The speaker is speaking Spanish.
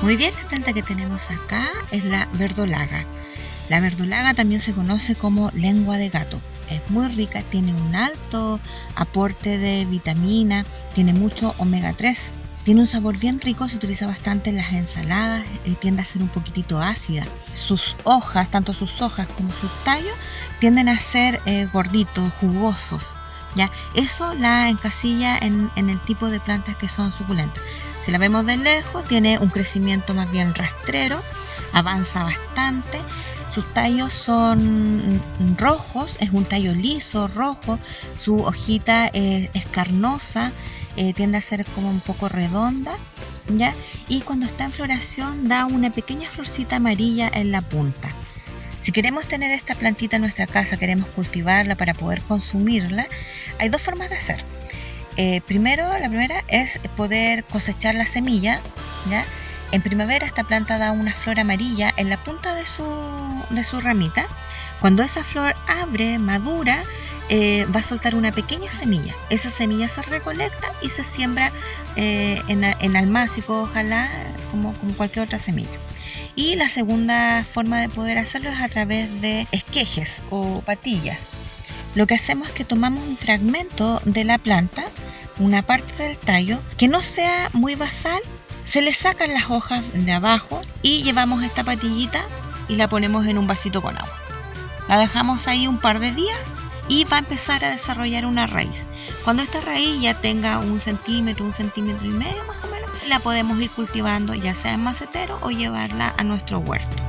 Muy bien, la planta que tenemos acá es la verdolaga. La verdolaga también se conoce como lengua de gato. Es muy rica, tiene un alto aporte de vitamina, tiene mucho omega 3. Tiene un sabor bien rico, se utiliza bastante en las ensaladas, eh, tiende a ser un poquitito ácida. Sus hojas, tanto sus hojas como sus tallos, tienden a ser eh, gorditos, jugosos. ¿ya? Eso la encasilla en, en el tipo de plantas que son suculentas. Si la vemos de lejos, tiene un crecimiento más bien rastrero, avanza bastante. Sus tallos son rojos, es un tallo liso, rojo. Su hojita es, es carnosa, eh, tiende a ser como un poco redonda. ¿ya? Y cuando está en floración da una pequeña florcita amarilla en la punta. Si queremos tener esta plantita en nuestra casa, queremos cultivarla para poder consumirla, hay dos formas de hacer. Eh, primero, la primera es poder cosechar la semilla, ¿ya? En primavera esta planta da una flor amarilla en la punta de su, de su ramita. Cuando esa flor abre, madura, eh, va a soltar una pequeña semilla. Esa semilla se recolecta y se siembra eh, en, en almácigo, ojalá, como, como cualquier otra semilla. Y la segunda forma de poder hacerlo es a través de esquejes o patillas. Lo que hacemos es que tomamos un fragmento de la planta, una parte del tallo, que no sea muy basal, se le sacan las hojas de abajo y llevamos esta patillita y la ponemos en un vasito con agua. La dejamos ahí un par de días y va a empezar a desarrollar una raíz. Cuando esta raíz ya tenga un centímetro, un centímetro y medio más o menos, la podemos ir cultivando ya sea en macetero o llevarla a nuestro huerto.